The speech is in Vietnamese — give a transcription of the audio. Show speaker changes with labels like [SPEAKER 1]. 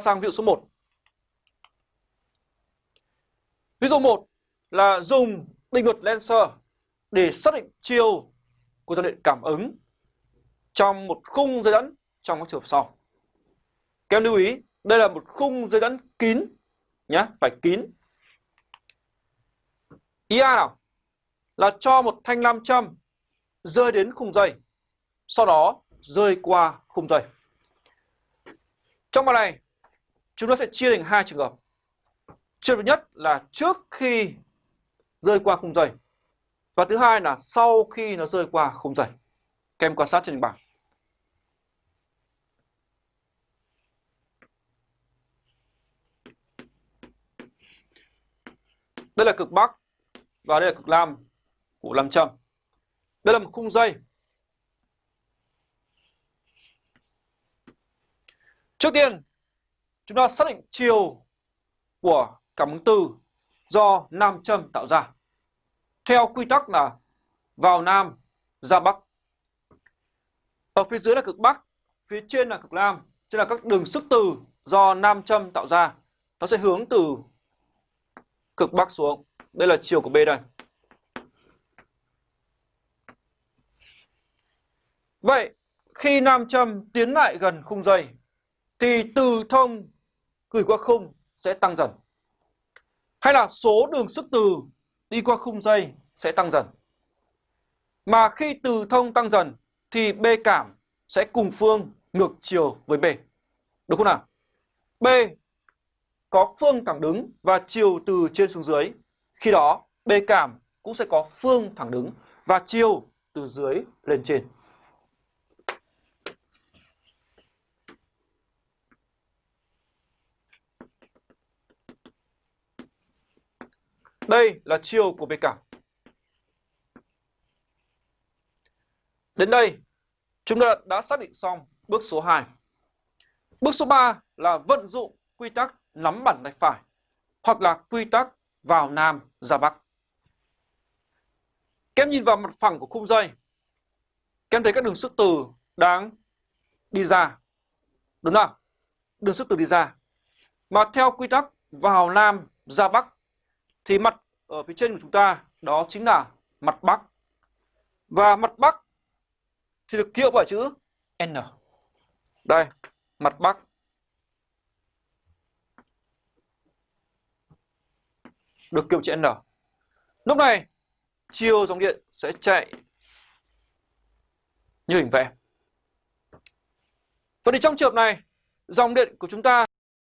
[SPEAKER 1] sang ví dụ số 1. Ví dụ 1 là dùng định luật Lenser để xác định chiều của dòng điện cảm ứng trong một khung dây dẫn trong các trường hợp sau. Các em lưu ý, đây là một khung dây dẫn kín nhé, phải kín. Ý A nào? Là cho một thanh nam châm rơi đến khung dây, sau đó rơi qua khung dây. Trong bài này, chúng ta sẽ chia thành hai trường hợp. Trường hợp nhất là trước khi rơi qua khung dây. Và thứ hai là sau khi nó rơi qua khung dây. Các em quan sát trên bảng. Đây là cực Bắc và đây là cực Nam của nam châm. Đây là một khung dây. Trước tiên, chúng ta xác định chiều của cảm ứng từ do nam châm tạo ra. Theo quy tắc là vào nam, ra bắc. Ở phía dưới là cực bắc, phía trên là cực nam, tức là các đường sức từ do nam châm tạo ra. Nó sẽ hướng từ cực bắc xuống. Đây là chiều của B đây. Vậy khi nam châm tiến lại gần khung dây thì từ thông gửi qua khung sẽ tăng dần. Hay là số đường sức từ đi qua khung dây sẽ tăng dần. Mà khi từ thông tăng dần thì B cảm sẽ cùng phương ngược chiều với B. đúng không nào? B có phương thẳng đứng và chiều từ trên xuống dưới. Khi đó B cảm cũng sẽ có phương thẳng đứng và chiều từ dưới lên trên. Đây là chiều của B cảm. Đến đây, chúng ta đã xác định xong bước số 2. Bước số 3 là vận dụng quy tắc nắm bản tay phải hoặc là quy tắc vào Nam ra Bắc. Các em nhìn vào mặt phẳng của khung dây. Các em thấy các đường sức từ đang đi ra. Đúng không? Đường sức từ đi ra. Mà theo quy tắc vào Nam ra Bắc thì mặt ở phía trên của chúng ta đó chính là mặt Bắc. Và mặt Bắc thì được ký hiệu bởi chữ N. Đây, mặt Bắc. Được ký hiệu chữ N. Lúc này, chiều dòng điện sẽ chạy như hình vẽ. Vậy thì trong trường hợp này, dòng điện của chúng ta